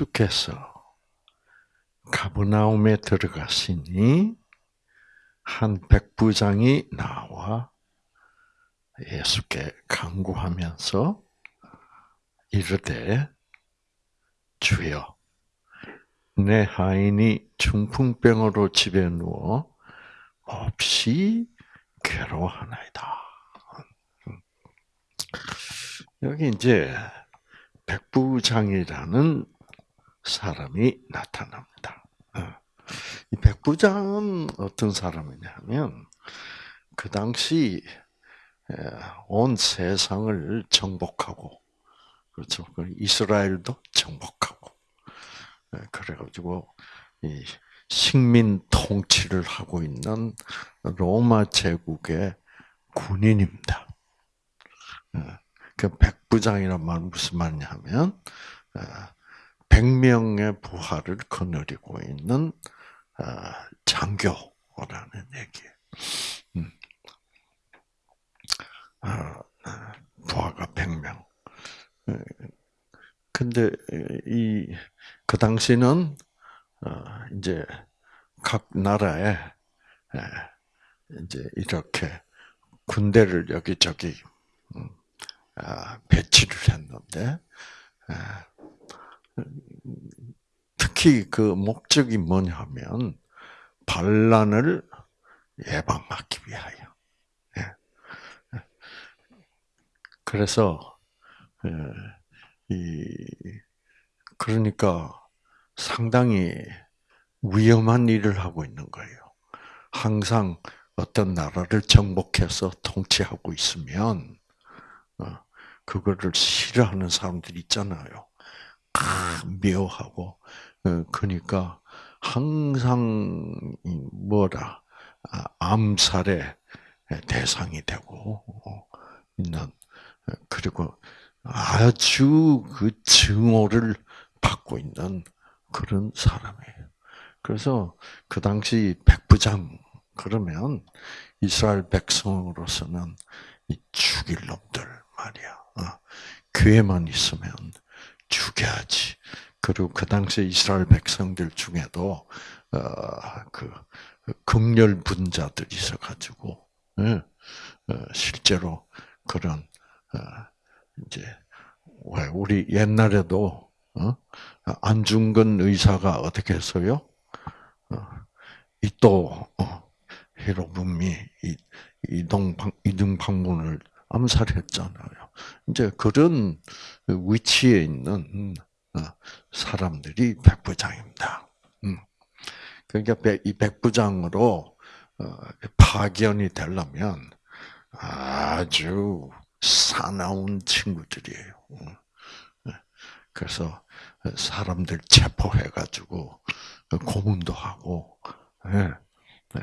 예수께서 가브나움에 들어가시니 한 백부장이 나와 예수께 간구하면서 이르되 주여 내 하인이 중풍병으로 집에 누워 없이 괴로워하나이다. 여기 이제 백부장이라는 사람이 나타납니다. 어. 이 백부장은 어떤 사람이냐면 그 당시 온 세상을 정복하고 그렇죠. 그 이스라엘도 정복하고 그래가지고 이 식민 통치를 하고 있는 로마 제국의 군인입니다. 그 백부장이란 말 무슨 말이냐면 100명의 부하를 거느리고 있는 장교라는 얘기예요. 음. 부하가 100명. 근데 이 그 당시는 어, 이제 각 나라에 이제 이렇게 군대를 여기저기 음, 아, 배치를 했는데 특히 그 목적이 뭐냐면 반란을 예방하기 위하여. 예. 그래서 예, 이 그러니까 상당히 위험한 일을 하고 있는 거예요. 항상 어떤 나라를 정복해서 통치하고 있으면 어, 그거를 싫어하는 사람들이 있잖아요. 아, 어, 그러니까 항상 뭐라 아, 암살의 대상이 되고 어, 있는 그리고 아주 그 증오를 받고 있는 그런 사람이에요. 그래서 그 당시 백부장 그러면 이스라엘 백성으로서는 죽일 놈들 말이야. 어, 교회만 있으면 죽여야지. 그리고 그 당시 이스라엘 백성들 중에도 어, 그 극렬 분자들이 있어가지고 예, 어, 실제로 그런 이제 왜 우리 옛날에도 안중근 의사가 어떻게 했어요? 이또 히로부미 이동 이등 방문을 암살했잖아요. 이제 그런 위치에 있는 어, 사람들이 백부장입니다. 음. 그러니까 이 백부장으로 어, 파견이 되려면 아주 사나운 친구들이에요. 음. 네. 그래서 사람들 체포해가지고 고문도 하고 네. 네.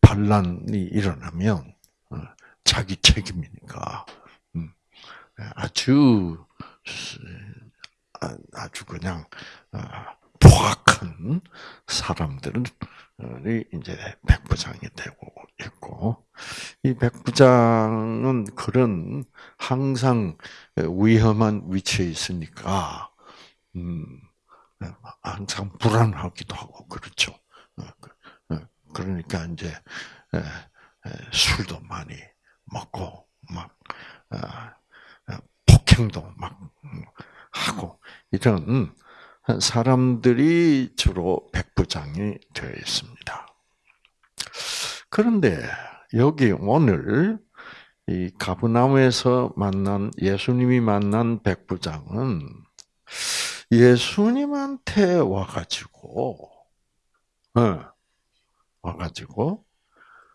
반란이 일어나면 어, 자기 책임이니까 음. 아주 아, 아주 그냥 아, 포악한 사람들이 이제 백부장이 되고 있고 이 백부장은 그런 항상 위험한 위치에 있으니까 음, 항상 불안하기도 하고 그렇죠. 어, 그, 어, 그러니까 이제 술도 많이 먹고 막 아, 폭행도 막 하고 이런 사람들이 주로 백부장이 되어 있습니다. 그런데 여기 오늘 이 가브나움에서 만난 예수님이 만난 백부장은 예수님한테 와가지고 어, 와가지고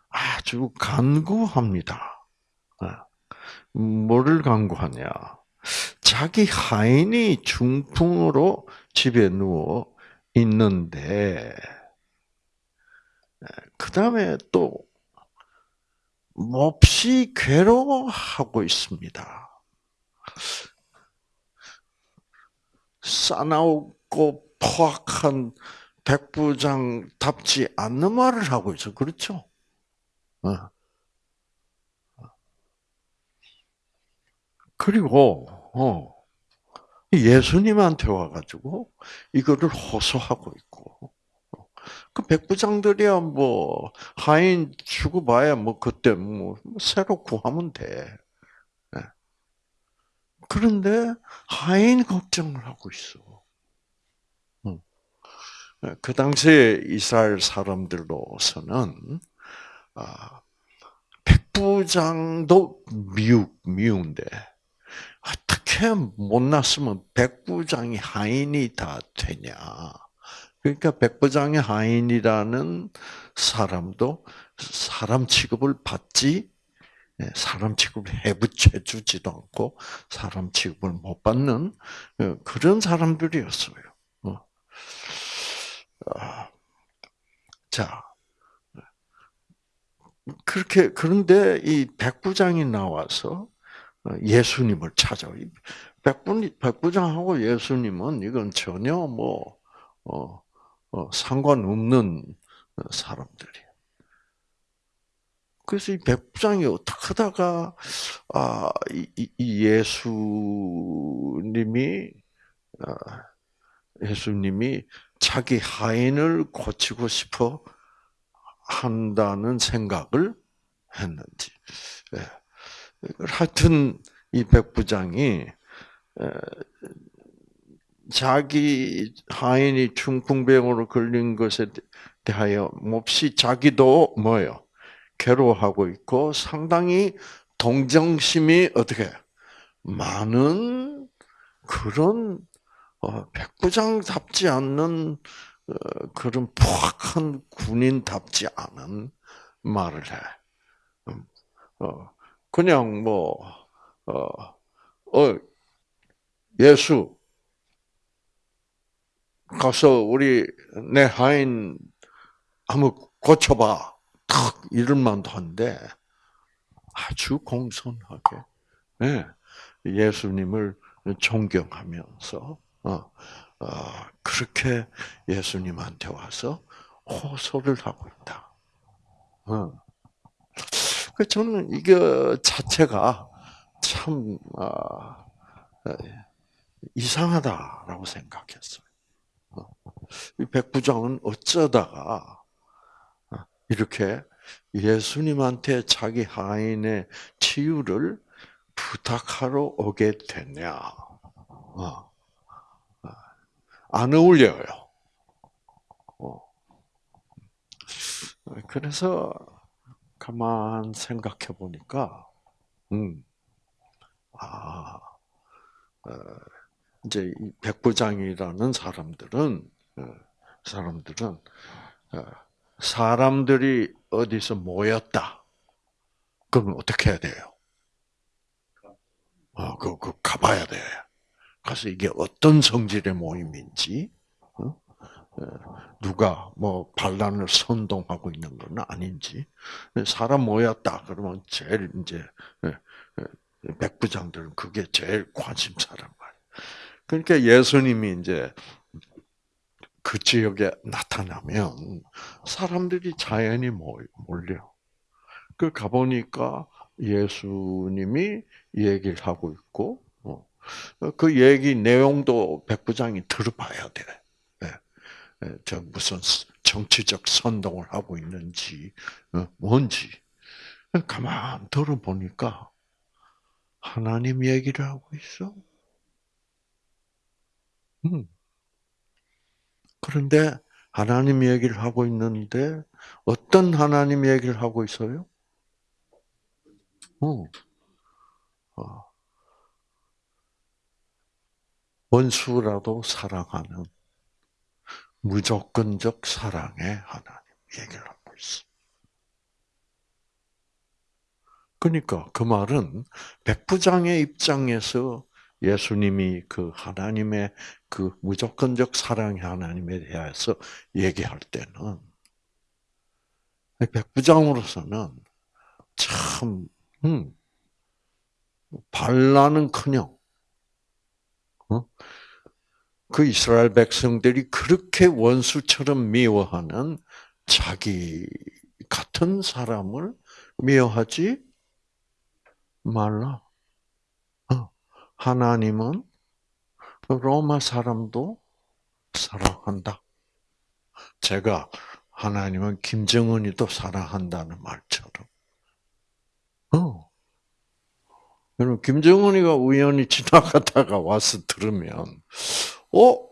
아주 간구합니다. 어, 뭐를 간구하냐? 자기 하인이 중풍으로 집에 누워 있는데, 그 다음에 또 몹시 괴로워하고 있습니다. 싸나우고 포악한 백부장답지 않는 말을 하고 있어. 그렇죠? 어. 그리고 어. 예수님한테 와가지고 이거를 호소하고 있고. 그 백부장들이야 뭐 하인 주고봐야 뭐 그때 뭐 새로 구하면 돼. 예. 그런데 하인 걱정을 하고 있어. 예, 그 당시에 이스라엘 사람들로서는 아, 백부장도 미우 미운데 어떻게 못났으면 백부장이 하인이 다 되냐? 그러니까 백부장의 하인이라는 사람도 사람 취급을 받지 예, 사람 취급을 해부쳐 주지도 않고 사람 취급을 못 받는 어, 그런 사람들이었어요. 어. 아, 자, 그렇게 그런데 이 백부장이 나와서 어, 예수님을 찾아. 백부 백부장하고 예수님은 이건 전혀 뭐 어, 어, 상관없는 사람들이에요. 그래서 이 백부장이 어떻게 하다가 아, 이, 이 예수님이 아, 예수님이 자기 하인을 고치고 싶어 한다는 생각을 했는지. 예. 하여튼 이 백부장이 자기 하인이 중풍병으로 걸린 것에 대하여 몹시 자기도 뭐요 괴로워하고 있고 상당히 동정심이 어떻게 많은 그런 어, 백부장답지 않는 어, 그런 포악한 군인답지 않은 말을 해. 음, 어, 그냥 뭐 어, 예수 가서 우리 내 하인 한번 고쳐봐. 탁 이럴만도 한데 아주 공손하게 네, 예수님을 존경하면서 어, 어, 그렇게 예수님한테 와서 호소를 하고 있다. 어. 그 저는 이거 자체가 참 아, 이상하다라고 생각했어요. 이 백부장은 어쩌다가 이렇게 예수님한테 자기 하인의 치유를 부탁하러 오게 됐냐? 어. 안 어울려요. 어. 그래서 가만 생각해 보니까, 음, 아, 어, 이제 이 백부장이라는 사람들은 어, 사람들은 어, 사람들이 어디서 모였다. 그럼 어떻게 해야 돼요? 어, 그, 그 가봐야 돼. 가서 이게 어떤 성질의 모임인지, 어? 누가 뭐 반란을 선동하고 있는 건 아닌지, 사람 모였다 그러면 제일 이제 백부장들은 그게 제일 관심사란 말이에요. 그러니까 예수님이 이제 그 지역에 나타나면 사람들이 자연히 몰려. 그 가보니까 예수님이 얘기를 하고 있고, 어, 그 얘기 내용도 백부장이 들어봐야 돼. 예. 예, 저 무슨 정치적 선동을 하고 있는지, 어, 뭔지. 가만 들어보니까 하나님 얘기를 하고 있어. 음. 그런데 하나님 얘기를 하고 있는데 어떤 하나님 얘기를 하고 있어요? 어. 어. 원수라도 사랑하는 무조건적 사랑의 하나님 얘기를 하고 있어. 그러니까 그 말은 백부장의 입장에서 예수님이 그 하나님의 그 무조건적 사랑의 하나님에 대해서 얘기할 때는 백부장으로서는 참 음, 반란은커녕 어? 그 이스라엘 백성들이 그렇게 원수처럼 미워하는 자기 같은 사람을 미워하지 말라. 하나님은 로마 사람도 사랑한다. 제가 하나님은 김정은이도 사랑한다는 말처럼. 어. 여러분, 김정은이가 우연히 지나가다가 와서 들으면, 어?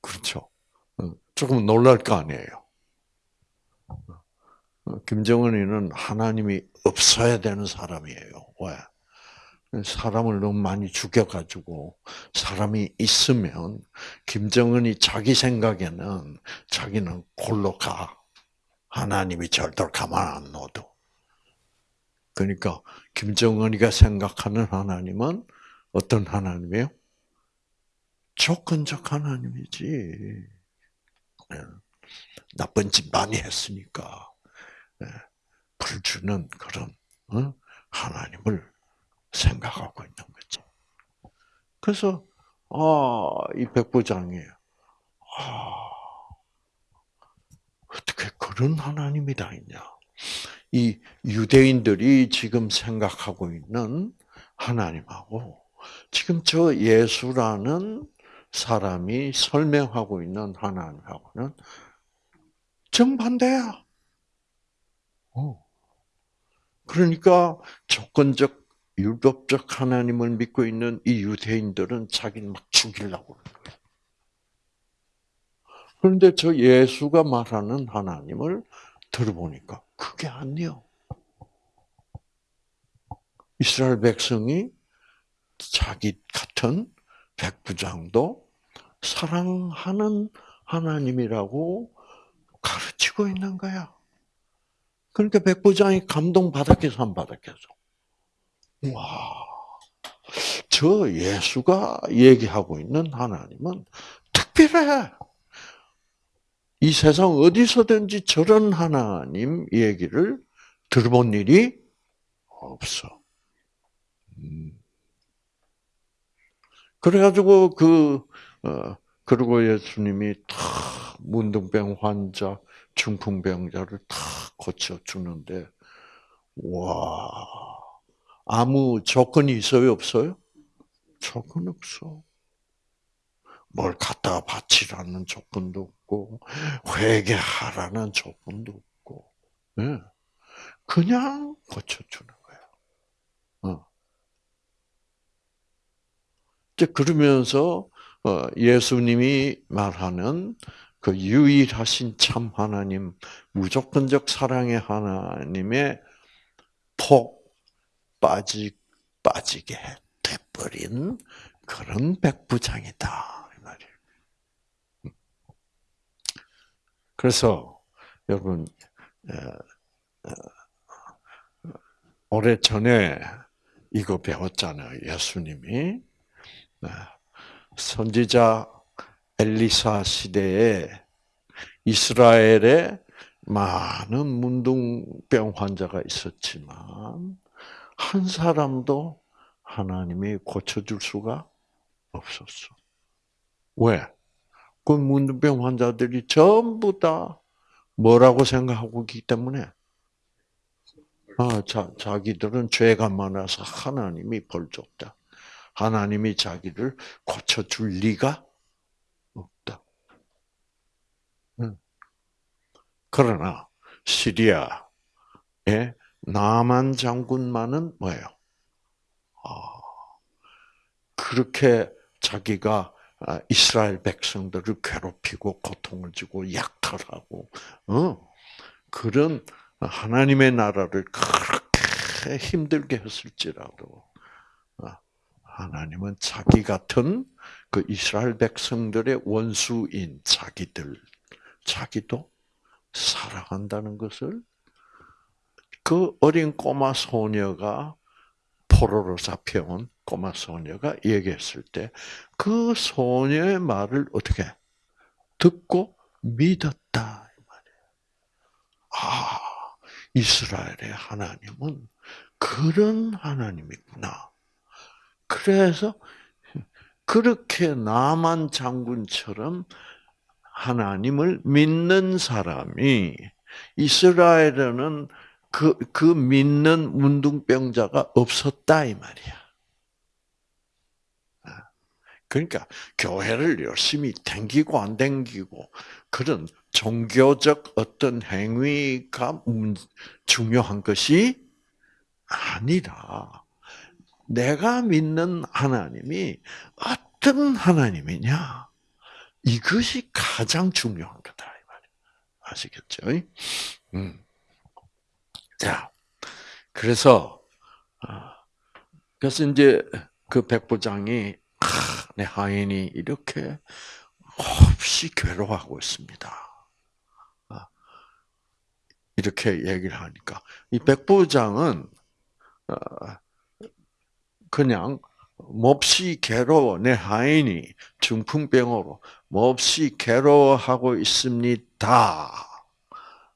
그렇죠. 어, 조금 놀랄 거 아니에요. 어, 김정은이는 하나님이 없어야 되는 사람이에요. 왜? 사람을 너무 많이 죽여가지고 사람이 있으면 김정은이 자기 생각에는 자기는 골로 가. 하나님이 절대로 가만 안 놔도. 그러니까 김정은이가 생각하는 하나님은 어떤 하나님이에요? 조건적 하나님이지. 예. 나쁜 짓 많이 했으니까 예. 불 주는 그런 어? 하나님을 생각하고 있는 거죠. 그래서 아이 백부장이 아 어떻게 그런 하나님이 다 있냐? 이 유대인들이 지금 생각하고 있는 하나님하고 지금 저 예수라는 사람이 설명하고 있는 하나님하고는 정반대야. 어. 그러니까 조건적 율법적 하나님을 믿고 있는 이 유대인들은 자기는 막 죽이려고 그러는 거예요. 그런데 저 예수가 말하는 하나님을 들어보니까 그게 아니요. 이스라엘 백성이 자기 같은 백부장도 사랑하는 하나님이라고 가르치고 있는 거야. 그러니까 백부장이 감동 받았겠어, 안 받았겠어? 와, 저 예수가 얘기하고 있는 하나님은 특별해. 이 세상 어디서든지 저런 하나님 얘기를 들어본 일이 없어. 음. 그래가지고 그 어, 그리고 예수님이 다 문둥병 환자, 중풍병자를 다 고쳐 주는데 와 아무 조건이 있어요, 없어요? 조건 없어. 뭘 갖다 바치라는 조건도 없고, 회개하라는 조건도 없고, 네. 그냥 고쳐주는 거야. 어. 그러면서 어, 예수님이 말하는 그 유일하신 참 하나님, 무조건적 사랑의 하나님의 폭, 빠지, 빠지게 돼버린 그런 백부장이다. 그래서, 여러분, 오래 전에 이거 배웠잖아요. 예수님이. 선지자 엘리사 시대에 이스라엘에 많은 문둥병 환자가 있었지만 한 사람도 하나님이 고쳐줄 수가 없었어. 왜? 그 문둥병 환자들이 전부 다 뭐라고 생각하고 있기 때문에 아, 자, 자기들은 죄가 많아서 하나님이 벌 줬다. 하나님이 자기를 고쳐줄 리가 없다. 그러나 시리아에 나만 장군만은 뭐예요? 아, 그렇게 자기가 아, 이스라엘 백성들을 괴롭히고 고통을 주고 약탈하고 어? 그런 하나님의 나라를 그렇게 힘들게 했을지라도 아, 하나님은 자기 같은 그 이스라엘 백성들의 원수인 자기들 자기도 사랑한다는 것을 그 어린 꼬마 소녀가 포로로 잡혀온 꼬마 소녀가 얘기했을 때 그 소녀의 말을 어떻게 듣고 믿었다. 아 이스라엘의 하나님은 그런 하나님이구나. 그래서 그렇게 나만 장군처럼 하나님을 믿는 사람이 이스라엘에는 그, 그 믿는 문둥병자가 없었다, 이 말이야. 그러니까 교회를 열심히 댕기고 안 댕기고 그런 종교적 어떤 행위가 중요한 것이 아니라 내가 믿는 하나님이 어떤 하나님이냐 이것이 가장 중요한 거다. 아시겠죠? 음. 자, 그래서 아, 그래서 이제 그 백부장이 내 하인이 이렇게 없이 괴로워하고 있습니다. 아, 이렇게 얘기를 하니까 이 백부장은 어, 그냥 몹시 괴로워 내 하인이 중풍병으로 몹시 괴로워하고 있습니다.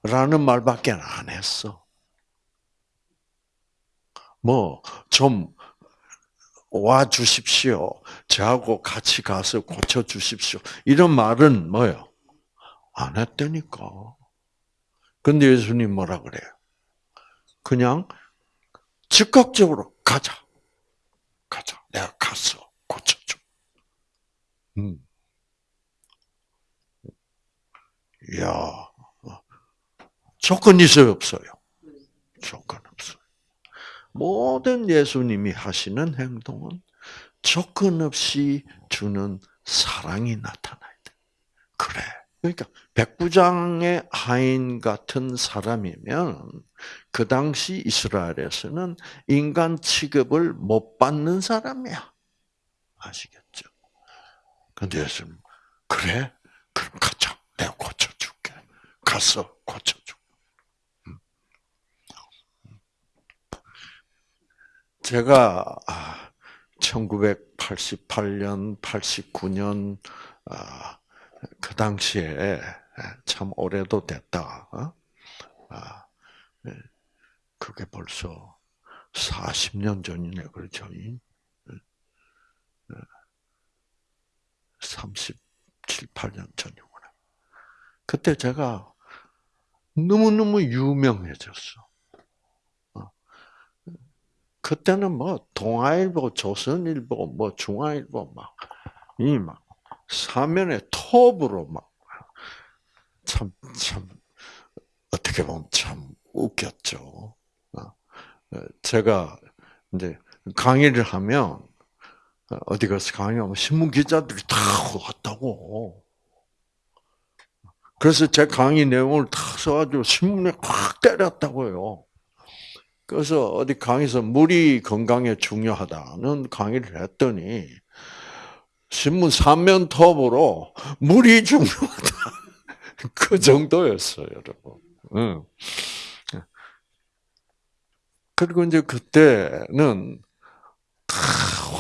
라는 말밖에 안 했어. 뭐, 좀, 와 주십시오. 저하고 같이 가서 고쳐 주십시오. 이런 말은 뭐요? 안 했다니까. 근데 예수님 뭐라 그래요? 그냥 즉각적으로 가자. 가자. 내가 가서 고쳐줘. 음. 이야. 조건 있어요, 없어요? 조건 없어요. 모든 예수님이 하시는 행동은 조건 없이 주는 사랑이 나타나야 돼. 그래. 그러니까 백부장의 하인 같은 사람이면 그 당시 이스라엘에서는 인간 취급을 못 받는 사람이야. 아시겠죠? 근데 예수님 그래? 그럼 가자. 내가 고쳐줄게. 가서 고쳐줘. 제가 1988년, 아, 89년 아, 그 당시에 참 오래도 됐다. 어? 아, 네. 그게 벌써 40년 전이네, 그렇죠? 37, 8년 전이구나. 그때 제가 너무너무 유명해졌어. 그때는 뭐 동아일보, 조선일보, 뭐 중앙일보 막 이막 사면에 톱으로 막 참 참 어떻게 보면 참 웃겼죠. 어, 어, 제가 이제 강의를 하면 어디 가서 강의하면 신문 기자들이 다 왔다고. 그래서 제 강의 내용을 다 써가지고 신문에 확 때렸다고요. 그래서 어디 강의에서 물이 건강에 중요하다는 강의를 했더니 신문 삼면 톱으로 물이 중요하다. 그 정도였어요, 여러분. 응. 그리고 이제 그때는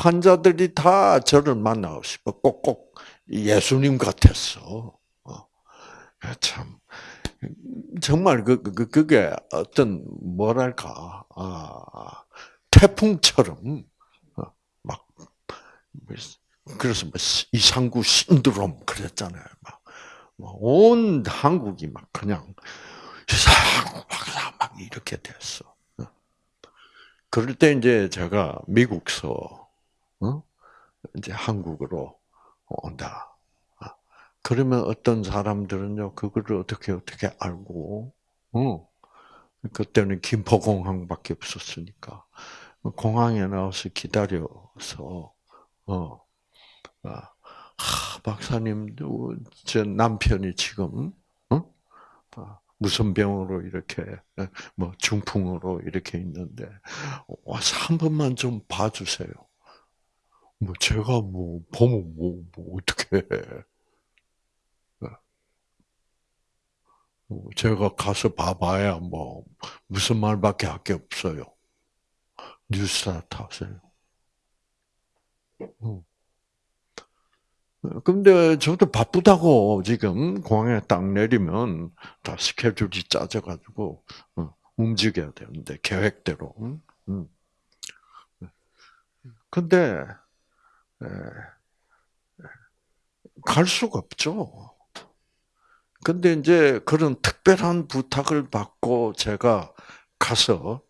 환자들이 다 저를 만나고 싶어. 꼭꼭 예수님 같았어. 어. 참 정말 그, 그, 그, 그게 어떤, 뭐랄까, 아, 태풍처럼, 어, 막, 그래서 뭐 이상구 신드롬 그랬잖아요. 막, 뭐온 한국이 막 그냥, 이상구 막 이렇게 됐어. 어. 그럴 때 이제 제가 미국서, 어? 이제 한국으로 온다. 그러면 어떤 사람들은요, 그거를 어떻게 어떻게 알고, 어. 그때는 김포공항밖에 없었으니까. 공항에 나와서 기다려서, 어, 아, 박사님, 제 남편이 지금, 어? 아, 무슨 병으로 이렇게, 뭐, 중풍으로 이렇게 있는데, 와서 한 번만 좀 봐주세요. 뭐, 제가 뭐, 보면 뭐, 뭐 어떻게 해. 제가 가서 봐봐야 뭐 무슨 말밖에 할 게 없어요. 뉴스타트 하세요. 음. 근데 저도 바쁘다고 지금 공항에 딱 내리면 다 스케줄이 짜져가지고 어, 움직여야 되는데 계획대로. 근데 갈 수가 없죠. 근데 이제 그런 특별한 부탁을 받고 제가 가서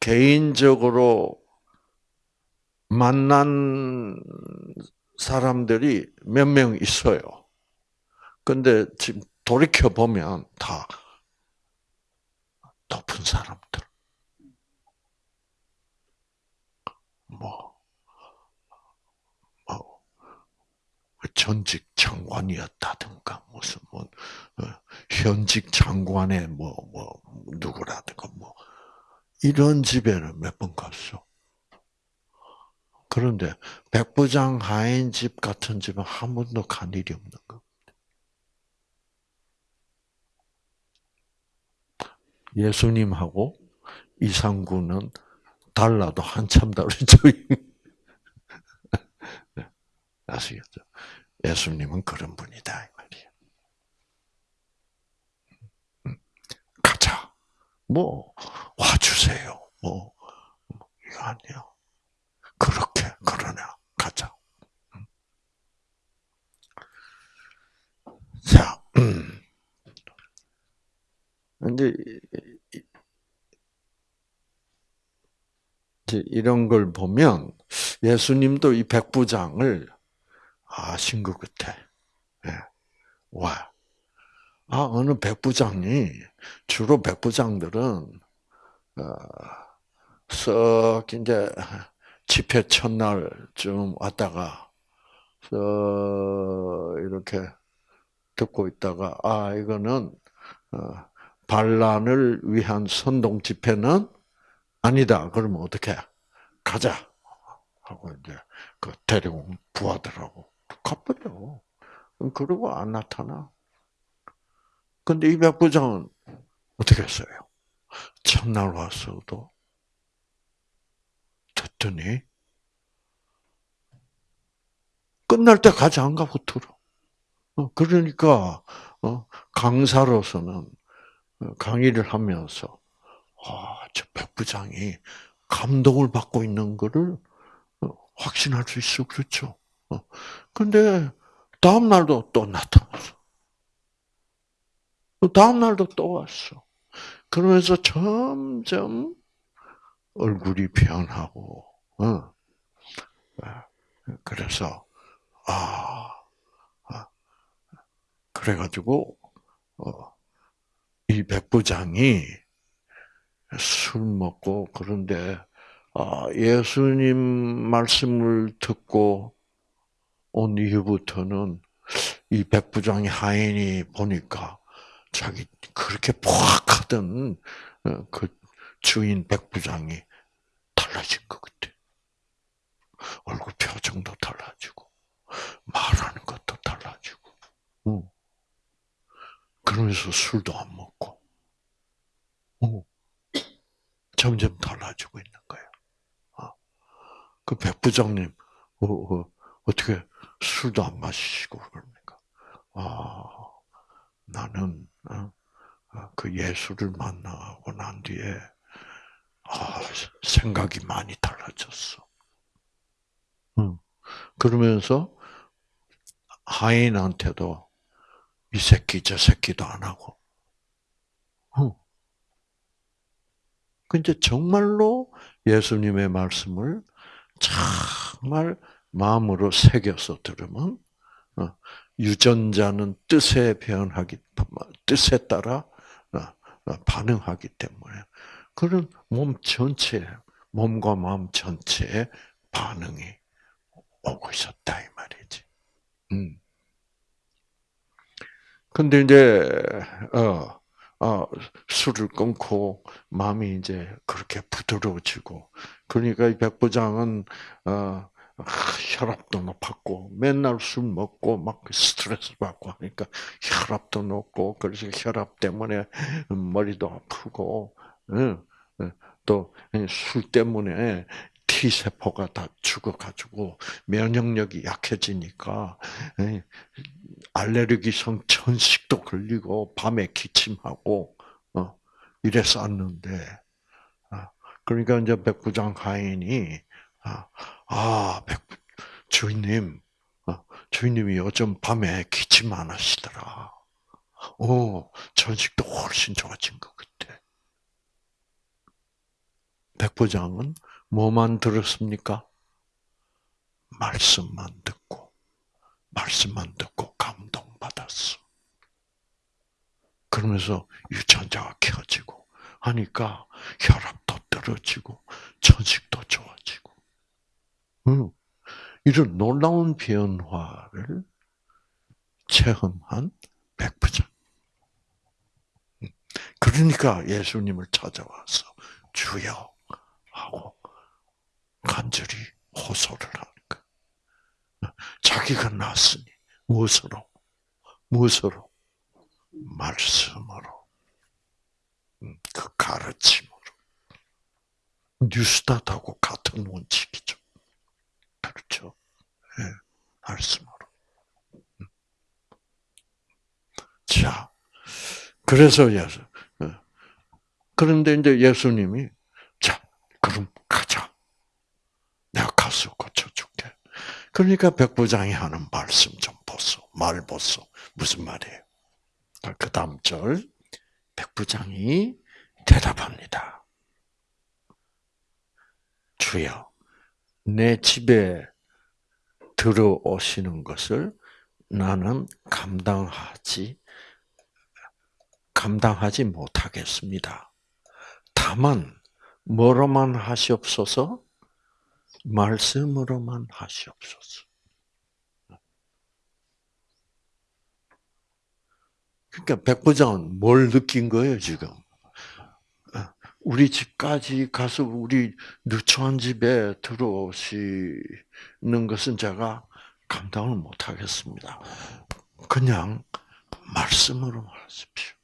개인적으로 만난 사람들이 몇 명 있어요. 근데 지금 돌이켜 보면 다 높은 사람들. 뭐, 뭐 전직 장관이었다든가 무슨 뭐 어, 현직 장관의 뭐 뭐 누구라든가 뭐 이런 집에는 몇 번 갔어. 그런데 백부장 하인 집 같은 집은 한 번도 간 일이 없는 거. 예수님하고 이상구는 달라도 한참 다르죠. 아시겠죠? 예수님은 그런 분이다. 음. 뭐 와주세요. 뭐 이거 아니요. 그러냐 가자. 음. 자, 음. 이제 이런 걸 보면 예수님도 이 백부장을 아신 것 같아. 예. 와. 아, 어느 백부장이, 주로 백부장들은, 어, 썩, 이제, 집회 첫날쯤 왔다가, 썩, 이렇게 듣고 있다가, 아, 이거는, 어, 반란을 위한 선동 집회는 아니다. 그러면 어떻게? 가자. 하고 이제 그 데려온 부하들하고 가버려. 그러고 안 나타나. 근데 이 백부장은 어떻게 했어요? 첫날 왔어도 듣더니 끝날 때까지 안 가고 들어. 어, 그러니까 어, 강사로서는 어, 강의를 하면서 아, 저 백부장이 감동을 받고 있는 것을 확신할 수 있어. 그렇죠. 근데 다음 날도 또 나타났어. 다음 날도 또 왔어. 그러면서 점점 얼굴이 변하고, 어. 그래서 아, 아 그래가지고 어, 이 백부장이 술 먹고 그런데 아, 예수님 말씀을 듣고 온 이후부터는 이 백부장이 하인이 보니까 자기 그렇게 포악하던 어, 그 주인 백부장이 달라진 것 같아. 얼굴 표정도 달라지고 말하는 것도 달라지고. 그러면서 술도 안 먹고. 점점 달라지고 있는 거예요. 어. 그 백 부장님 어, 어, 떻게 술도 안 마시고 그럽니까? 아 나는 어, 어, 그 예수를 만나고 난 뒤에 아, 생각이 많이 달라졌어. 응. 그러면서 하인한테도 이 새끼 저 새끼도 안 하고 근데 정말로 예수님의 말씀을 정말 마음으로 새겨서 들으면 어, 유전자는 뜻에 변하기 뜻에 따라 어, 어, 반응하기 때문에 그런 몸 전체 몸과 마음 전체에 반응이 오고 있었다 이 말이지. 음. 근데 이제 어 어, 술을 끊고 마음이 이제 그렇게 부드러워지고 그러니까 이 백부장은 어, 혈압도 높았고 맨날 술 먹고 막 스트레스 받고 하니까 혈압도 높고 그래서 혈압 때문에 머리도 아프고 또술 때문에 T 세포가 다 죽어가지고 면역력이 약해지니까 알레르기성 천식도 걸리고 밤에 기침하고 어, 이랬었는데 아, 그러니까 이제 백부장 하인이 아, 아 백, 주인님 어, 주인님이 요즘 밤에 기침 안 하시더라. 어, 천식도 훨씬 좋아진 것 같아. 백부장은 뭐만 들었습니까? 말씀만 듣고 말씀만 듣고 감동받았어. 그러면서 유전자가 켜지고 하니까 혈압도 떨어지고 천식도 좋아지고. 응. 이런 놀라운 변화를 체험한 백부장. 그러니까 예수님을 찾아와서 주여 하고 간절히 호소를 하는 거예요. 자기가 낳았으니 무엇으로? 무엇으로? 말씀으로. 음, 그 가르침으로. 뉴스tat하고 같은 원칙이죠. 그렇죠. 네, 말씀으로. 음. 자, 그래서 예수. 예. 그런데 이제 예수님이 자, 그럼 가자. 가서 고쳐줄게. 그러니까 백부장이 하는 말씀 좀 보소. 말 보소. 무슨 말이에요? 그 다음 절. 백부장이 대답합니다. 주여, 내 집에 들어오시는 것을 나는 감당하지 감당하지 못하겠습니다. 다만 뭐로만 하시옵소서? 말씀으로만 하시옵소서. 그러니까 백부장은 뭘 느낀 거예요, 지금? 우리 집까지 가서 우리 누추한 집에 들어오시는 것은 제가 감당을 못 하겠습니다. 그냥 말씀으로 하십시오.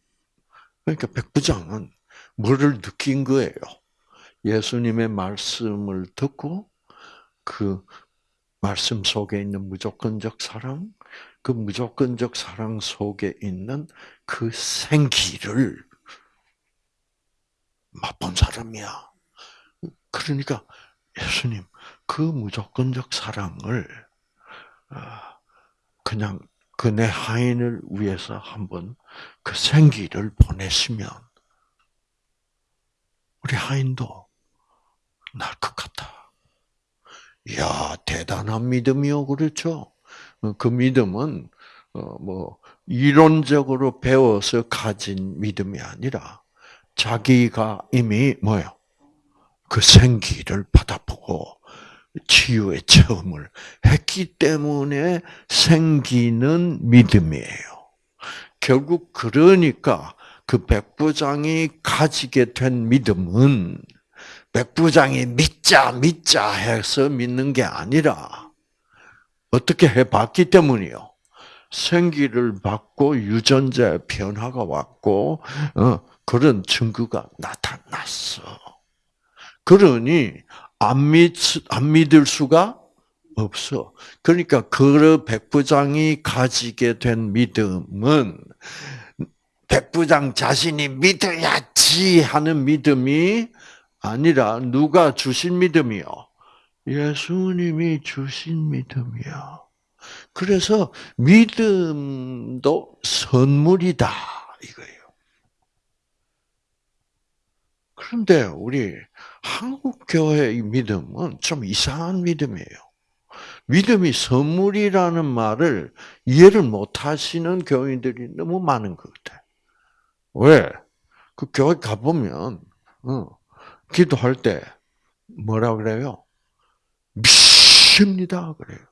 그러니까 백부장은 뭐를 느낀 거예요? 예수님의 말씀을 듣고 그 말씀 속에 있는 무조건적 사랑, 그 무조건적 사랑 속에 있는 그 생기를 맛본 사람이야. 그러니까 예수님 그 무조건적 사랑을 아, 그냥 그내 하인을 위해서 한번 그 생기를 보내시면 우리 하인도 날 것 같다. 이야 대단한 믿음이요, 그렇죠? 그 믿음은 뭐 이론적으로 배워서 가진 믿음이 아니라 자기가 이미 뭐요? 그 생기를 받아보고 치유의 체험을 했기 때문에 생기는 믿음이에요. 결국 그러니까 그 백부장이 가지게 된 믿음은 백부장이 믿자 믿자 해서 믿는 게 아니라 어떻게 해봤기 때문이요. 생기를 받고 유전자의 변화가 왔고 어, 그런 증거가 나타났어. 그러니 안, 믿, 안 믿을 수가 없어. 그러니까 그 백부장이 가지게 된 믿음은 백부장 자신이 믿어야지 하는 믿음이 아니라 누가 주신 믿음이요? 예수님이 주신 믿음이야. 그래서 믿음도 선물이다 이거예요. 그런데 우리 한국 교회의 믿음은 좀 이상한 믿음이에요. 믿음이 선물이라는 말을 이해를 못 하시는 교인들이 너무 많은 것 같아. 왜? 그 교회 가보면, 어, 기도할 때 뭐라 그래요? 믿습니다. 그래요.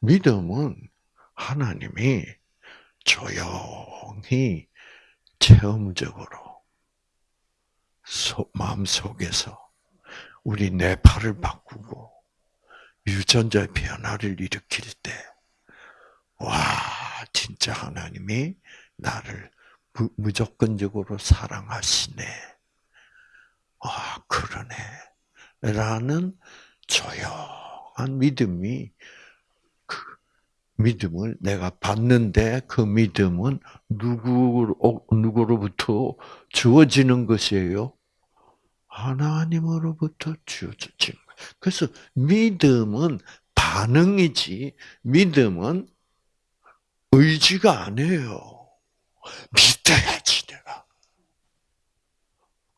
믿음은 하나님이 조용히 체험적으로 마음속에서 우리 뇌파를 바꾸고 유전자의 변화를 일으킬 때, 와, 진짜 하나님이 나를 무조건적으로 사랑하시네. 아, 그러네. 라는 조용한 믿음이 그 믿음을 내가 받는데 그 믿음은 누구 누구로부터 주어지는 것이에요? 하나님으로부터 주어지는 거예요. 그래서 믿음은 반응이지 믿음은 의지가 아니에요. 믿어야 지 내가.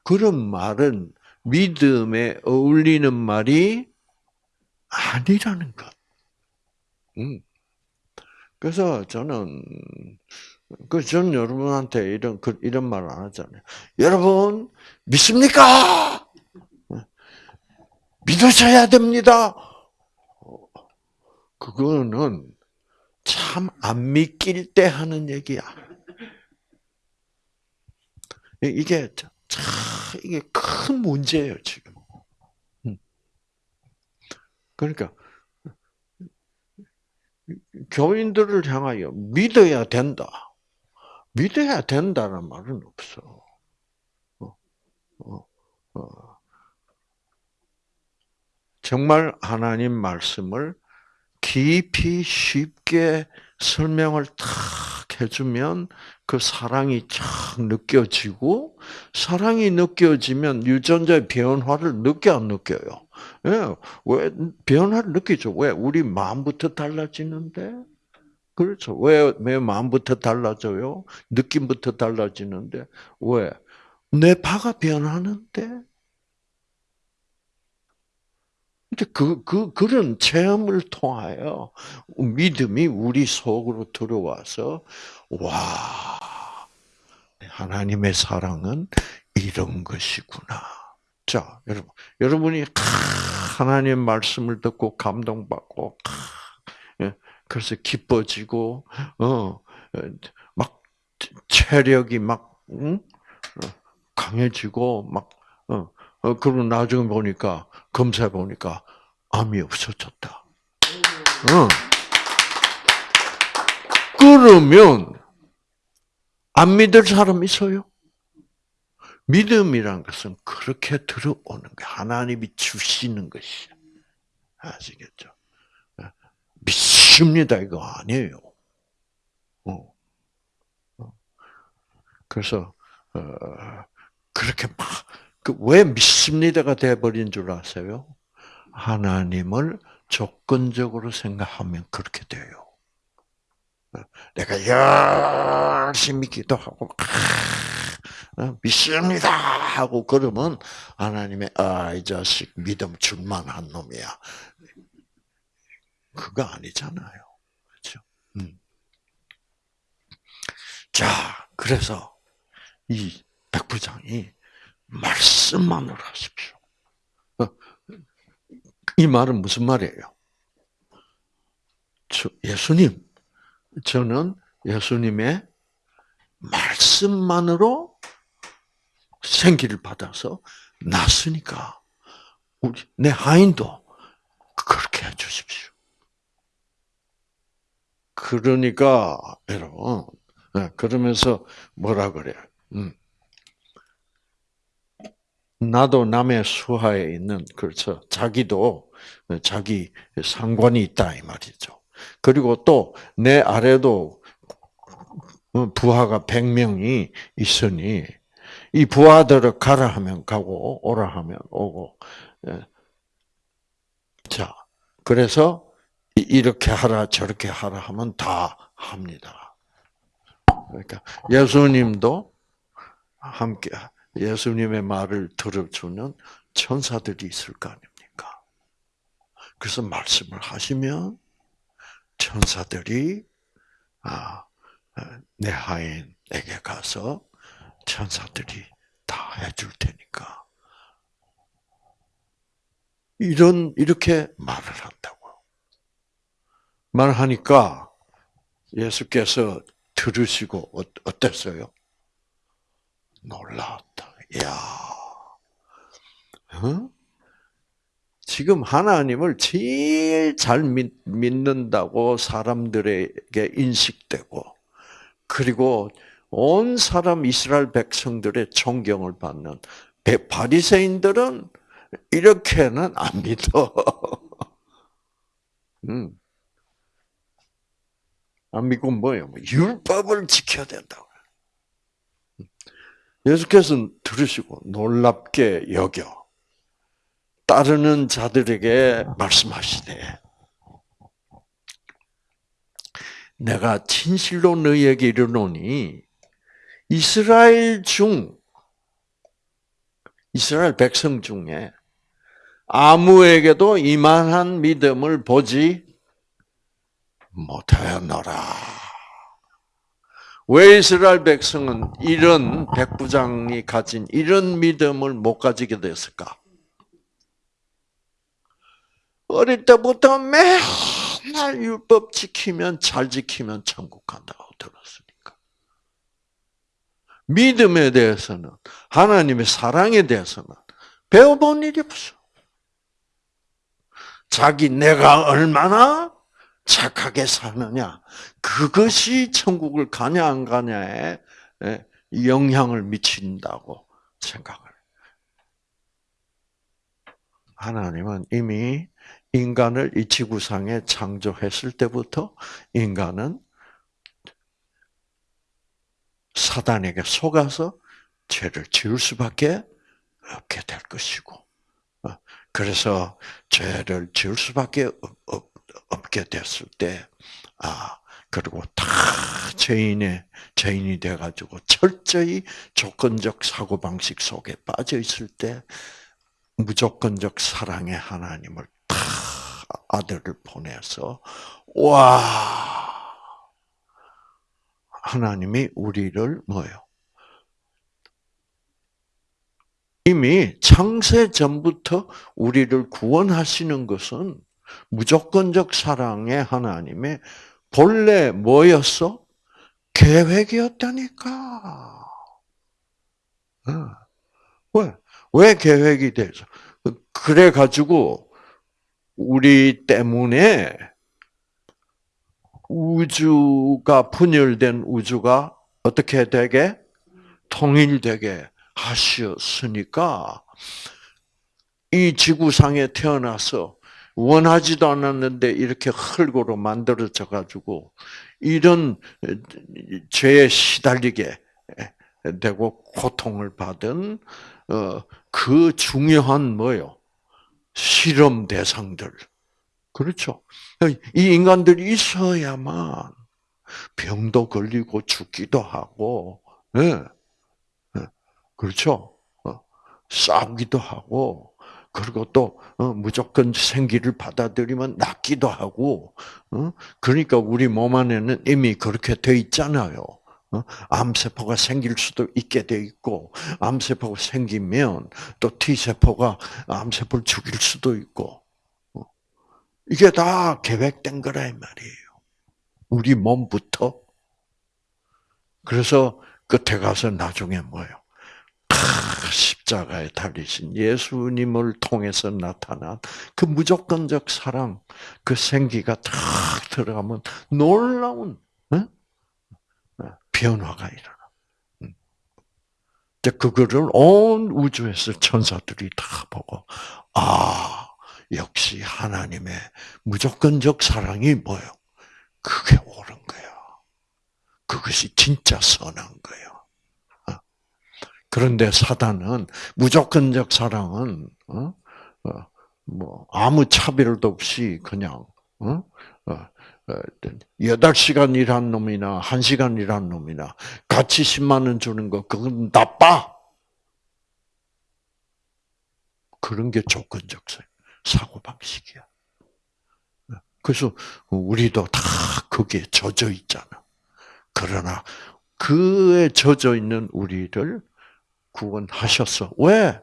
그런 말은 믿음에 어울리는 말이 아니라는 것. 음. 그래서 저는 그전 여러분한테 이런 그 이런 말 안 하잖아요. 여러분 믿습니까? 믿으셔야 됩니다. 그거는 참 안 믿길 때 하는 얘기야. 이게 참 이게 큰 문제예요 지금. 음. 그러니까 교인들을 향하여 믿어야 된다. 믿어야 된다는 말은 없어. 어, 어, 어. 정말 하나님 말씀을 깊이 쉽게 설명을 탁 해주면 그 사랑이 쫙 느껴지고 사랑이 느껴지면 유전자의 변화를 느껴 안 느껴요? 예, 왜 변화를 느끼죠? 왜 우리 마음부터 달라지는데? 그렇죠. 왜, 왜 마음부터 달라져요? 느낌부터 달라지는데 왜? 내 파가 변하는데? 근데 그, 그, 그런 체험을 통하여 믿음이 우리 속으로 들어와서, 와, 하나님의 사랑은 이런 것이구나. 자, 여러분, 여러분이 하나님 말씀을 듣고 감동받고, 예, 그래서 기뻐지고, 어, 막 체력이 막, 응? 어, 강해지고, 막, 어, 어, 그리고 나중에 보니까, 검사해 보니까 암이 없어졌다. 어. 그러면 안 믿을 사람 있어요? 믿음이란 것은 그렇게 들어오는 거 하나님이 주시는 것이야. 아시겠죠? 믿습니다 이거 아니에요. 어. 어. 그래서 어, 그렇게 막 그왜 믿습니다가 돼버린 줄 아세요? 하나님을 조건적으로 생각하면 그렇게 돼요. 내가 열심히 기도하고 어, 믿습니다 하고 그러면 하나님의 아 이 자식 믿음 줄만한 놈이야. 그거 아니잖아요. 그렇죠? 음. 자, 그래서 이 백부장이 말씀만으로 하십시오. 어, 이 말은 무슨 말이에요? 예수님, 저는 예수님의 말씀만으로 생기를 받아서 났으니까 우리 내 하인도 그렇게 해주십시오. 그러니까 여러분 네, 그러면서 뭐라 그래요? 음. 나도 남의 수하에 있는 그렇죠. 자기도 자기 상관이 있다 이 말이죠. 그리고 또 내 아래도 부하가 100명이 있으니 이 부하들을 가라 하면 가고 오라 하면 오고. 예. 자, 그래서 이렇게 하라 저렇게 하라 하면 다 합니다. 그러니까 예수님도 함께 예수님의 말을 들어주는 천사들이 있을 거 아닙니까? 그래서 말씀을 하시면 천사들이 아, 내 하인에게 가서 천사들이 다 해줄 테니까 이런 이렇게 말을 한다고요. 말하니까 예수께서 들으시고 어, 어땠어요? 놀랐다. 야, 어? 지금 하나님을 제일 잘 믿, 믿는다고 사람들에게 인식되고, 그리고 온 사람 이스라엘 백성들의 존경을 받는 바리새인들은 이렇게는 안 믿어. 음. 안 믿고 뭐예요? 뭐 율법을 지켜야 된다고. 예수께서 들으시고 놀랍게 여겨 따르는 자들에게 말씀하시되 내가 진실로 너희에게 이르노니 이스라엘 중 이스라엘 백성 중에 아무에게도 이만한 믿음을 보지 못하였노라. 왜 이스라엘 백성은 이런 백부장이 가진 이런 믿음을 못 가지게 됐을까? 어릴 때부터 맨날 율법 지키면 잘 지키면 천국 간다고 들었으니까. 믿음에 대해서는 하나님의 사랑에 대해서는 배워본 일이 없어. 자기 내가 얼마나 착하게 사느냐 그것이 천국을 가냐 안 가냐에 영향을 미친다고 생각을. 하나님은 이미 인간을 이 지구상에 창조했을 때부터 인간은 사단에게 속아서 죄를 지을 수밖에 없게 될 것이고, 어, 그래서 죄를 지을 수밖에 없 게 됐을 때, 아, 그리고 다 죄인의, 죄인이 돼가지고 철저히 조건적 사고방식 속에 빠져 있을 때, 무조건적 사랑의 하나님을 다 아들을 보내서, 와, 하나님이 우리를 뭐요? 이미 창세 전부터 우리를 구원하시는 것은 무조건적 사랑의 하나님의 본래 뭐였어? 계획이었다니까. 왜? 왜 계획이 돼서? 그래 가지고 우리 때문에 우주가 분열된 우주가 어떻게 되게? 통일되게 하셨으니까 이 지구상에 태어나서 원하지도 않았는데 이렇게 흙으로 만들어져 가지고 이런 죄에 시달리게 되고 고통을 받은 어, 그 중요한 뭐요 실험 대상들 그렇죠. 이 인간들이 있어야만 병도 걸리고 죽기도 하고, 네. 그렇죠. 어, 싸우기도 하고, 그리고 또 어, 무조건 생기를 받아들이면 낫기도 하고, 어? 그러니까 우리 몸 안에는 이미 그렇게 돼 있잖아요. 암세포가 생길 수도 있게 돼 있고, 암세포가 생기면 또 T세포가 암세포를 죽일 수도 있고, 이게 다 계획된 거라 이 말이에요. 우리 몸부터. 그래서 끝에 가서 나중에 뭐요? 십자가에 달리신 예수님을 통해서 나타난 그 무조건적 사랑, 그 생기가 탁 들어가면 놀라운 어? 변화가 일어나. 음. 그거를 온 우주에서 천사들이 다 보고, 아, 역시 하나님의 무조건적 사랑이 뭐요? 그게 옳은 거야. 그것이 진짜 선한 거예요. 어? 그런데 사단은 무조건적 사랑은 어? 어, 뭐 아무 차별도 없이 그냥 여덟 시간 일한 놈이나 한 시간 일한 놈이나 같이 10만 원 주는 거 그건 나빠. 그런 게 조건적. 사고 방식이야. 그래서 우리도 다 거기에 젖어 있잖아. 그러나 그에 젖어 있는 우리를 구원하셨어. 왜?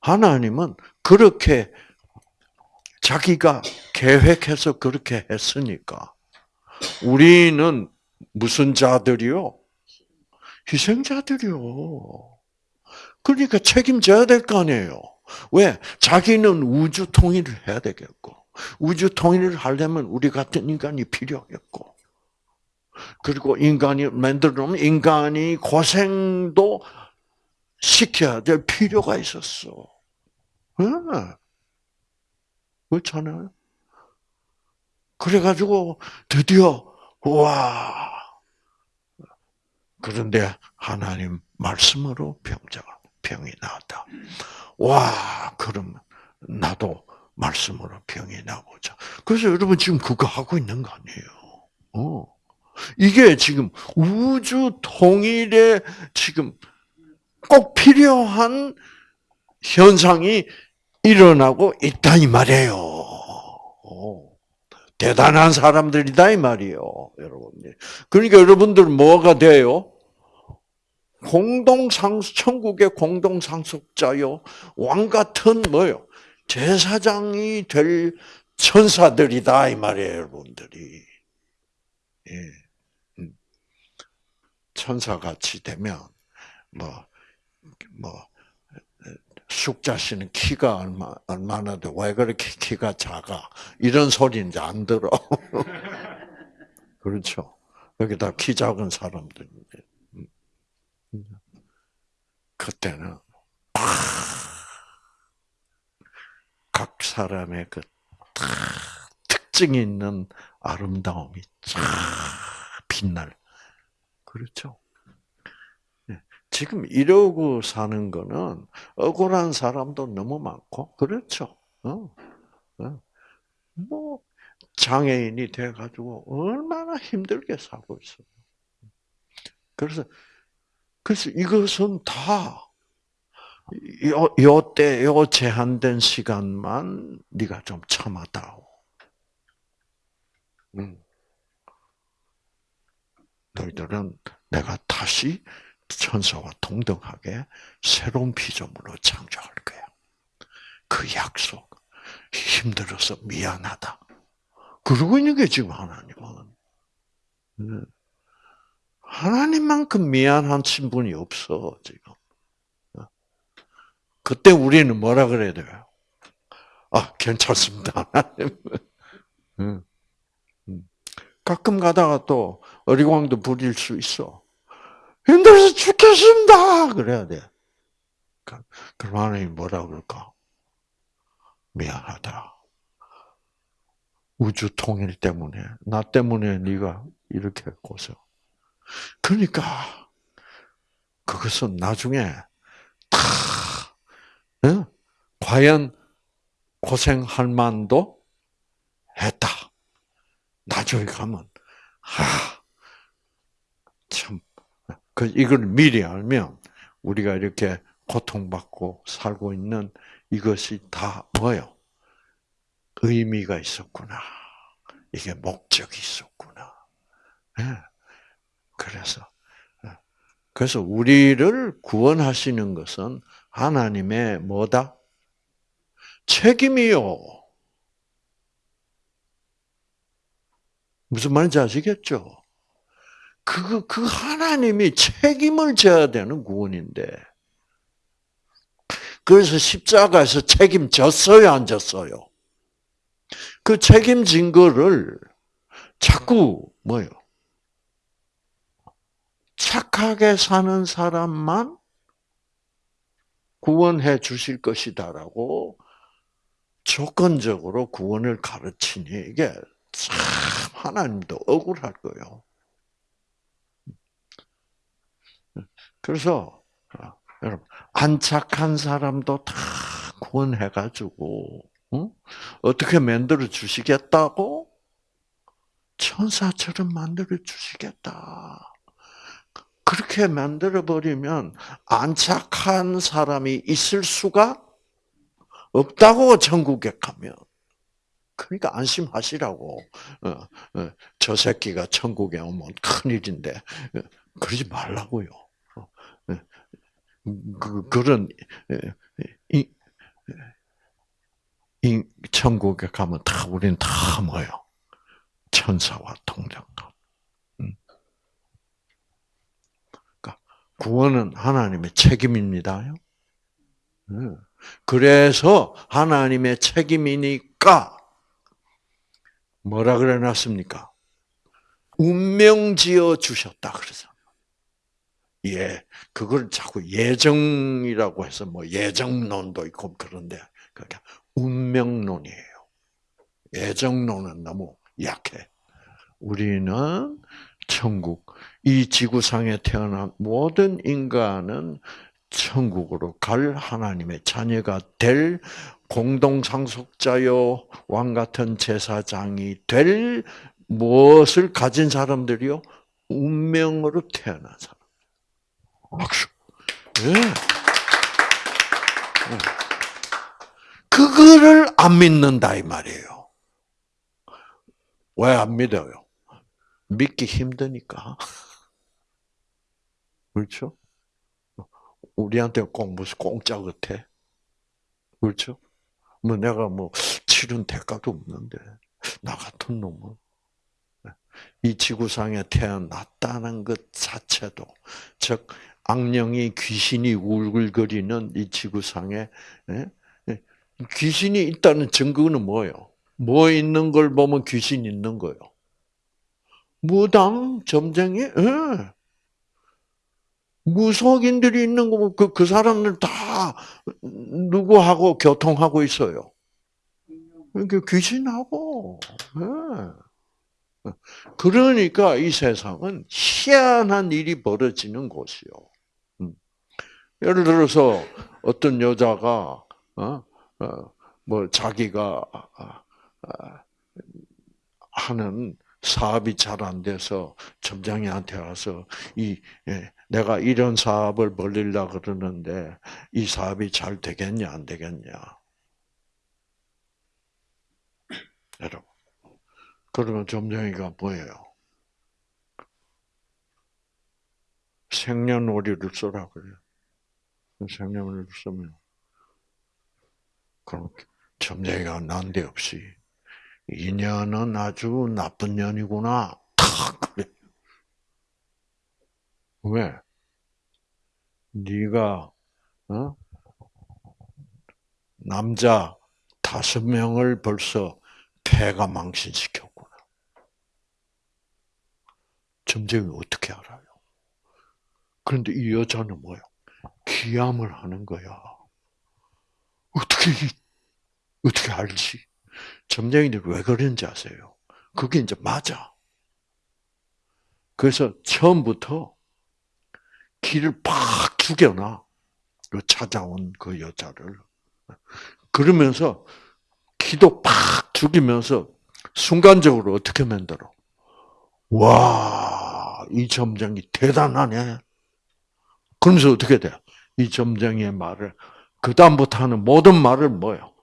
하나님은 그렇게 자기가 계획해서 그렇게 했으니까 우리는 무슨 자들이요? 희생자들이요. 그러니까 책임져야 될 거 아니에요. 왜? 자기는 우주 통일을 해야 되겠고, 우주 통일을 하려면 우리 같은 인간이 필요하겠고, 그리고 인간이 만들어 놓으면 인간이 고생도 시켜야 될 필요가 있었어. 응. 그렇잖아요. 그래가지고 드디어 와 그런데 하나님 말씀으로 병자가 병이 나왔다. 와, 그럼 나도 말씀으로 병이 나보자. 그래서 여러분 지금 그거 하고 있는 거 아니에요. 어. 이게 지금 우주 통일에 지금 꼭 필요한 현상이 일어나고 있다 이 말이에요. 오, 대단한 사람들이다 이 말이에요, 여러분들. 그러니까 여러분들 뭐가 돼요? 공동상 천국의 공동상속자요 왕 같은 뭐요 제사장이 될 천사들이다 이 말이에요, 여러분들이. 예. 음. 천사같이 되면 뭐 뭐, 숙자 씨는 키가 얼마, 얼마나 돼? 왜 그렇게 키가 작아? 이런 소리 이제 안 들어. 그렇죠. 여기 다 키 작은 사람들인데. 음. 그때는, 각 사람의 그 특징이 있는 아름다움이 쫙 빛날. 그렇죠. 지금 이러고 사는 거는 억울한 사람도 너무 많고 그렇죠. 어? 어. 뭐 장애인이 돼 가지고 얼마나 힘들게 살고 있어요. 그래서 그래서 이것은 다 요, 요 때, 요 제한된 시간만 네가 좀 참아다오. 음. 너희들은 내가 다시 천사와 동등하게 새로운 피조물로 창조할 거야. 그 약속. 힘들어서 미안하다. 그러고 있는 게 지금 하나님은. 네. 하나님만큼 미안한 친분이 없어, 지금. 그때 우리는 뭐라 그래야 돼요? 아, 괜찮습니다, 하나님. 가끔 가다가 또 어리광도 부릴 수 있어. 힘들어서 죽겠습니다. 그래야 돼. 그럼 하나님 뭐라 그럴까? 미안하다. 우주 통일 때문에 나 때문에 네가 이렇게 고생. 그러니까 그것은 나중에 다 어? 과연 고생할 만도 했다. 나중에 가면 아, 참그 이걸 미리 알면 우리가 이렇게 고통받고 살고 있는 이것이 다 뭐요? 의미가 있었구나. 이게 목적이 있었구나. 네. 그래서 예. 그래서 우리를 구원하시는 것은 하나님의 뭐다? 책임이요. 무슨 말인지 아시겠죠? 그, 그 하나님이 책임을 져야 되는 구원인데. 그래서 십자가에서 책임졌어요, 안 졌어요? 그 책임진 거를 자꾸, 뭐요? 착하게 사는 사람만 구원해 주실 것이다라고 조건적으로 구원을 가르치니 이게 참 하나님도 억울할 거예요. 그래서 어, 여러분 안착한 사람도 다 구원해가지고 어? 어떻게 만들어 주시겠다고 천사처럼 만들어 주시겠다. 그렇게 만들어 버리면 안착한 사람이 있을 수가 없다고 천국에 가면. 그러니까 안심하시라고. 어, 저 새끼가 천국에 오면 큰 일인데 그러지 말라고요. 그, 그런, 이, 이 천국에 가면 다, 우리는 다 뭐요? 천사와 동정감. 음. 그러니까 구원은 하나님의 책임입니다요. 음. 그래서 하나님의 책임이니까 뭐라 그래 놨습니까? 운명 지어 주셨다 그래서. 예, 그걸 자꾸 예정이라고 해서 뭐 예정론도 있고 그런데 그게 운명론이에요. 예정론은 너무 약해. 우리는 천국, 이 지구상에 태어난 모든 인간은 천국으로 갈 하나님의 자녀가 될 공동 상속자요, 왕 같은 제사장이 될 무엇을 가진 사람들이요? 운명으로 태어난 사람. 박수. 네. 그거를 안 믿는다 이 말이에요. 왜 안 믿어요? 믿기 힘드니까. 그렇죠? 우리한테 꼭 무슨 공짜 같아. 그렇죠? 뭐 내가 뭐 치른 대가도 없는데 나 같은 놈은 이 지구상에 태어났다는 것 자체도 즉 악령이 귀신이 울글거리는 이 지구상에 예? 예? 귀신이 있다는 증거는 뭐예요? 뭐 있는 걸 보면 귀신 있는 거요. 무당 점쟁이 예. 무속인들이 있는 거, 그, 그 사람들 다 누구하고 교통하고 있어요? 그 귀신하고. 네. 그러니까 이 세상은 희한한 일이 벌어지는 곳이요. 음. 예를 들어서 어떤 여자가 어? 어, 뭐 자기가 아, 아, 하는 사업이 잘 안 돼서 점장이한테 와서 이 예, 내가 이런 사업을 벌리려 그러는데 이 사업이 잘 되겠냐 안 되겠냐. 여러분. 그러면 점쟁이가 뭐예요? 생년월일을 써라 그래요. 생년월일을 쓰면 그럼 점쟁이가 난데없이 이 년은 아주 나쁜 년이구나. 탁 그래. 왜? 네가 어? 남자 다섯 명을 벌써 폐가 망신시켰구나. 점쟁이 어떻게 알아요? 그런데 이 여자는 뭐야? 기함을 하는 거야. 어떻게 어떻게 알지? 점쟁이들 왜 그런지 아세요? 그게 이제 맞아. 그래서 처음부터 기를 팍 죽여놔. 그 찾아온 그 여자를. 그러면서 기도 팍 죽이면서 순간적으로 어떻게 만들어? 와, 이 점쟁이 대단하네. 그러면서 어떻게 돼? 이 점쟁이의 말을, 그 다음부터 하는 모든 말을 뭐요?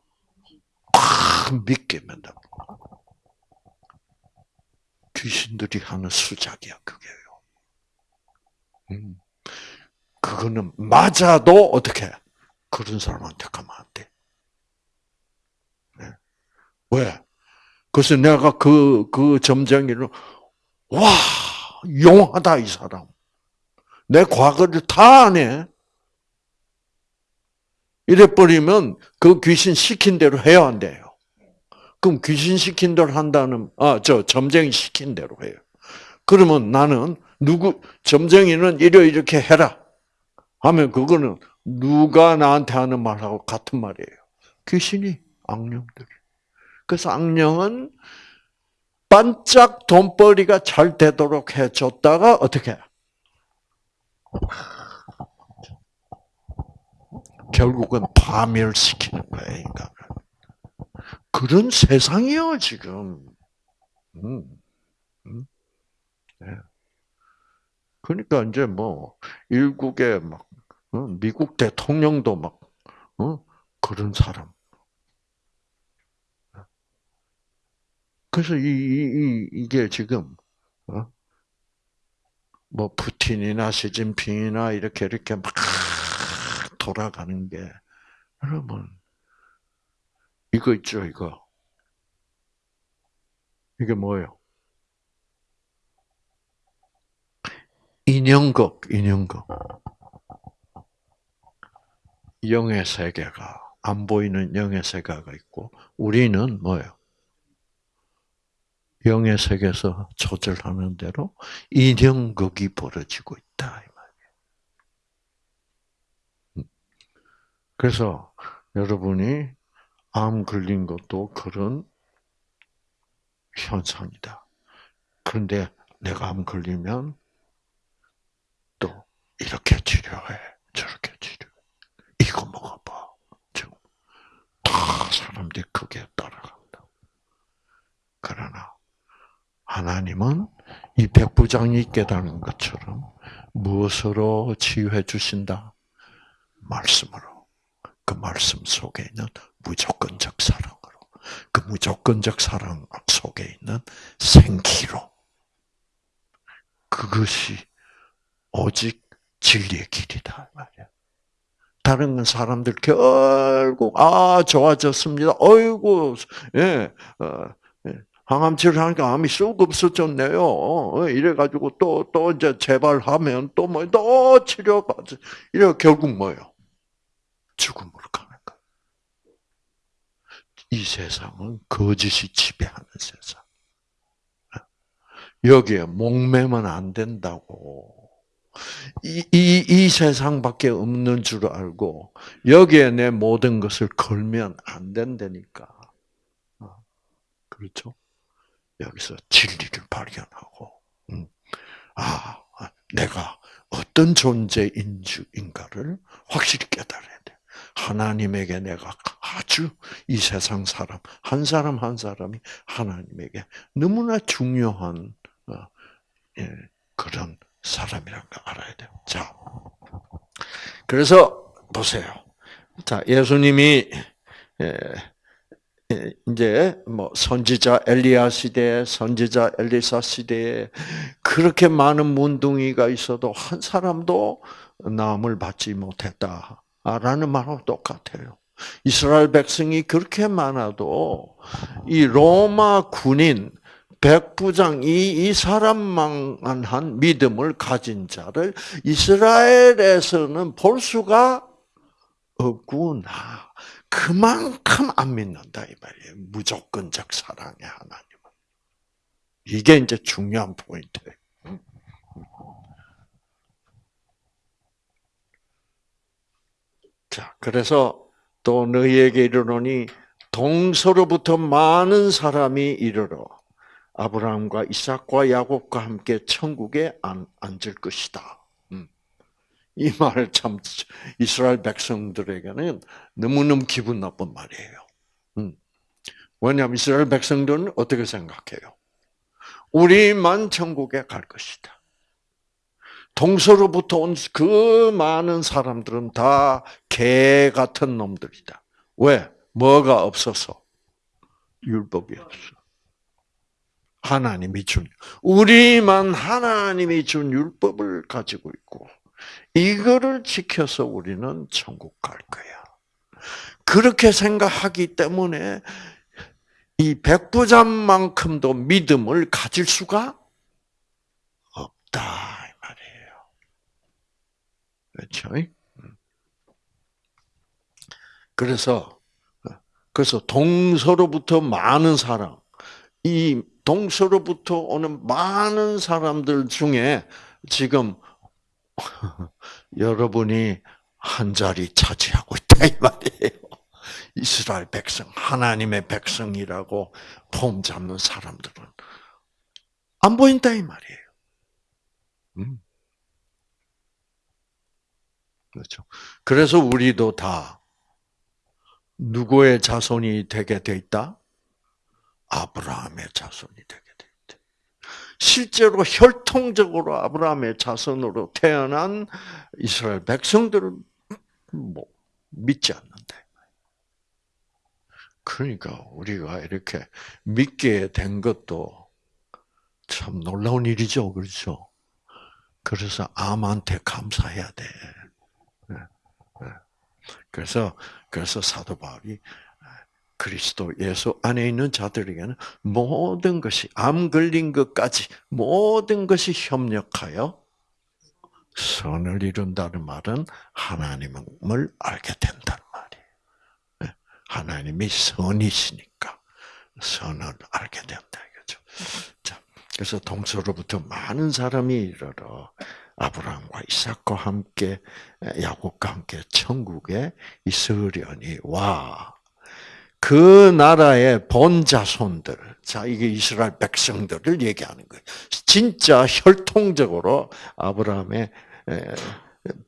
꽉 믿게 만들어. 귀신들이 하는 수작이야, 그게요. 음. 그거는 맞아도 어떻게 그런 사람한테 가면 안 돼. 네. 왜? 그래서 내가 그, 그 점쟁이를, 와, 용하다, 이 사람. 내 과거를 다 아네. 이래버리면 그 귀신 시킨 대로 해야 안 돼요. 그럼 귀신 시킨 대로 한다는, 아, 저 점쟁이 시킨 대로 해요. 그러면 나는 누구, 점쟁이는 이래 이렇게 해라. 하면 그거는 누가 나한테 하는 말하고 같은 말이에요. 귀신이, 악령들이. 그래서 악령은 반짝 돈벌이가 잘 되도록 해줬다가 어떻게? 결국은 파멸시키는 거예요, 인간을. 그런 세상이요, 지금. 음, 음, 네. 그러니까 이제 뭐 일국의 막 어, 미국 대통령도 막 어? 그런 사람. 그래서 이, 이, 이 게 지금 어? 뭐 푸틴이나 시진핑이나 이렇게 이렇게 막 돌아가는 게 여러분 이거 있죠 이거 이게 뭐예요? 인형극 인형극 영의 세계가 안 보이는 영의 세계가 있고 우리는 뭐예요? 영의 세계에서 조절하는 대로 인형극이 벌어지고 있다 이 말이에요. 음. 그래서 여러분이 암 걸린 것도 그런 현상이다. 그런데 내가 암 걸리면 또 이렇게 치료해, 저렇게 치료. 이거 먹어봐. 지금 다 사람들이 그게 따라간다. 그러나 하나님은 이 백부장이 깨달은 것처럼 무엇으로 치유해 주신다? 말씀으로. 그 말씀 속에 있는 무조건적 사랑으로. 그 무조건적 사랑 속에 있는 생기로. 그것이 오직 진리의 길이다 말이야. 다른 건 사람들 결국 아 좋아졌습니다. 어이구 예, 어, 예. 항암치를 하니까 암이 쑥 없어졌네요. 어, 이래가지고 또, 또 이제 재발하면 또 뭐, 또 치료가, 이래 결국 뭐예요? 죽음으로 가는 거예요. 이 세상은 거짓이 지배하는 세상. 여기에 목매면 안 된다고. 이, 이, 이 세상밖에 없는 줄 알고, 여기에 내 모든 것을 걸면 안 된다니까. 어, 그렇죠? 여기서 진리를 발견하고, 음, 아, 내가 어떤 존재인가를 확실히 깨달아야 돼. 하나님에게 내가 아주 이 세상 사람, 한 사람 한 사람이 하나님에게 너무나 중요한 어, 예, 그런 사람이라는 걸 알아야 돼요. 자, 그래서 보세요. 자, 예수님이 예, 예, 이제 뭐 선지자 엘리야 시대, 선지자 엘리사 시대에 그렇게 많은 문둥이가 있어도 한 사람도 남을 받지 못했다 라는 말하고 똑같아요. 이스라엘 백성이 그렇게 많아도 이 로마 군인 백부장 이, 이 사람만 한 믿음을 가진 자를 이스라엘에서는 볼 수가 없구나. 그만큼 안 믿는다 이 말이에요. 무조건적 사랑의 하나님은. 이게 이제 중요한 포인트예요. 자, 그래서 또 너희에게 이르노니 동서로부터 많은 사람이 이르러 아브라함과 이삭과 야곱과 함께 천국에 앉을 것이다. 이 말 참 이스라엘 백성들에게는 너무너무 기분 나쁜 말이에요. 음. 왜냐하면 이스라엘 백성들은 어떻게 생각해요? 우리만 천국에 갈 것이다. 동서로부터 온 그 많은 사람들은 다 개 같은 놈들이다. 왜? 뭐가 없어서? 율법이 없어. 하나님이 준, 우리만 하나님이 준 율법을 가지고 있고, 이거를 지켜서 우리는 천국 갈 거야. 그렇게 생각하기 때문에 이 백부장만큼도 믿음을 가질 수가 없다. 그렇죠? 음. 그래서 그래서 동서로부터 많은 사람, 이 동서로부터 오는 많은 사람들 중에 지금 여러분이 한 자리 차지하고 있다 이 말이에요. 이스라엘 백성, 하나님의 백성이라고 폼 잡는 사람들은 안 보인다 이 말이에요. 음. 그렇죠. 그래서 우리도 다 누구의 자손이 되게 돼 있다? 아브라함의 자손이 되게 실제로 혈통적으로 아브라함의 자손으로 태어난 이스라엘 백성들은 뭐 믿지 않는다. 그러니까 우리가 이렇게 믿게 된 것도 참 놀라운 일이죠, 그렇죠? 그래서 암한테 감사해야 돼. 그래서 그래서 사도 바울이 그리스도 예수 안에 있는 자들에게는 모든 것이 암 걸린 것까지 모든 것이 협력하여 선을 이룬다는 말은 하나님을 알게 된다는 말이에요. 네. 하나님이 선이시니까 선을 알게 된다 이거죠. 자, 그래서 동서로부터 많은 사람이 이르러 아브라함과 이삭과 함께 야곱과 함께 천국에 있으려니 와 그 나라의 본 자손들, 자 이게 이스라엘 백성들을 얘기하는 거예요. 진짜 혈통적으로 아브라함의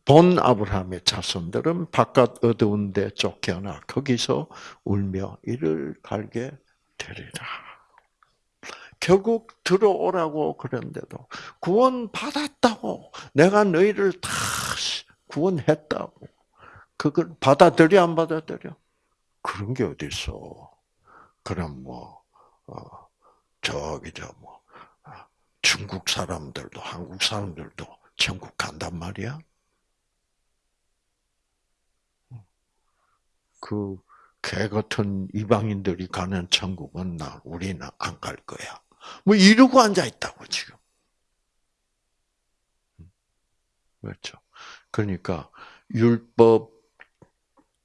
본 아브라함의 자손들은 바깥 어두운 데 쫓겨나 거기서 울며 이를 갈게 되리라. 결국 들어오라고 그랬는데도 구원 받았다고 내가 너희를 다 구원했다고 그걸 받아들여 안 받아들여? 그런 게 어디 있어? 그럼 뭐 어, 저기 저뭐 아, 중국 사람들도 한국 사람들도 천국 간단 말이야. 그 개 같은 이방인들이 가는 천국은 나 우리는 안 갈 거야. 뭐 이러고 앉아 있다고 지금. 그렇죠. 그러니까 율법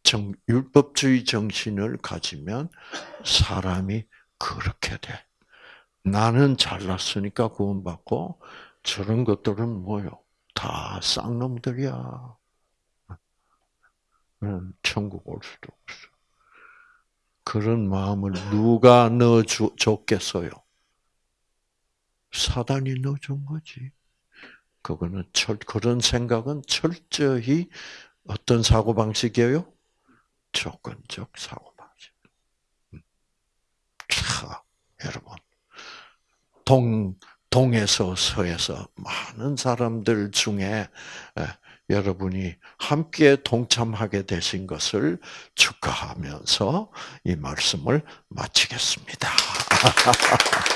정, 율법주의 정신을 가지면 사람이 그렇게 돼. 나는 잘났으니까 구원받고 저런 것들은 뭐요? 다 쌍놈들이야. 천국 올 수도 없어. 그런 마음을 누가 넣어줬겠어요? 사단이 넣어준 거지. 그거는 철, 그런 생각은 철저히 어떤 사고방식이에요? 조건적 사고방식. 음. 자, 여러분. 동, 동에서 서에서 많은 사람들 중에 여러분이 함께 동참하게 되신 것을 축하하면서 이 말씀을 마치겠습니다.